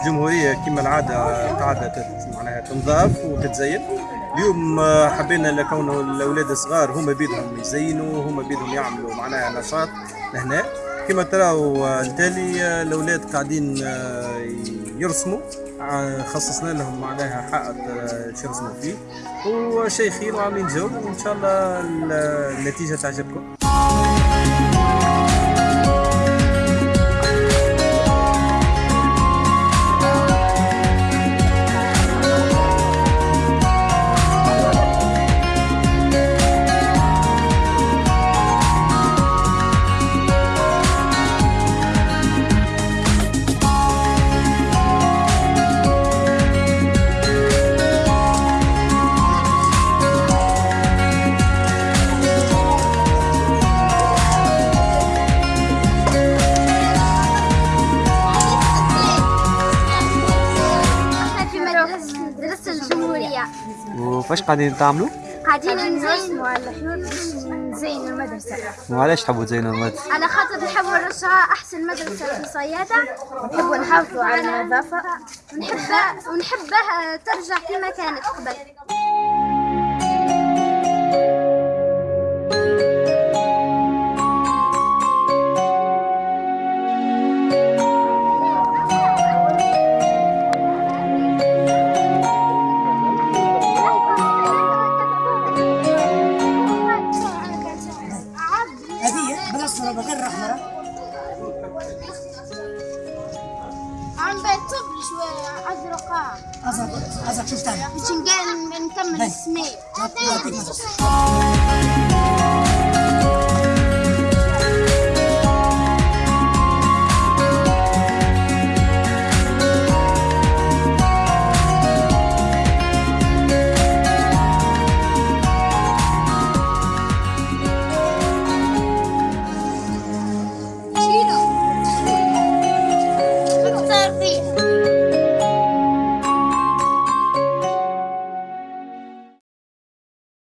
الجمهوريه كما العادة قاعدة معناها تنضاف وتتزين. اليوم آه، حبينا لكونه الأولاد الصغار هما بيدهم يزينوا هما بيدهم يعملوا معناها نشاط لهنا. كما تراو آه، التالي آه، الأولاد قاعدين آه، يرسموا. آه، خصصنا لهم معناها حائط آه، باش يرسموا فيه. وشيء خير وعاملين جو وإن شاء الله ال- النتيجة تعجبكم. مدرسة مدرسة الجمهورية. وفاش قاعدين تعملوا؟ قاعدين نزينوا المدرسة. وعلاش تحبوا تزينوا المدرسة؟ على خاطر نحبوا نرجعها أحسن مدرسة في صيادة. ونحبوا نحافظوا على النظافة. ونحبها ونحبها ترجع كما كانت قبل. هذه بالاصفر بغير الاحمر عم بيطب شوية أزرقاء أزرق أزرق شوف ثاني باش نكمل يعطيك نظر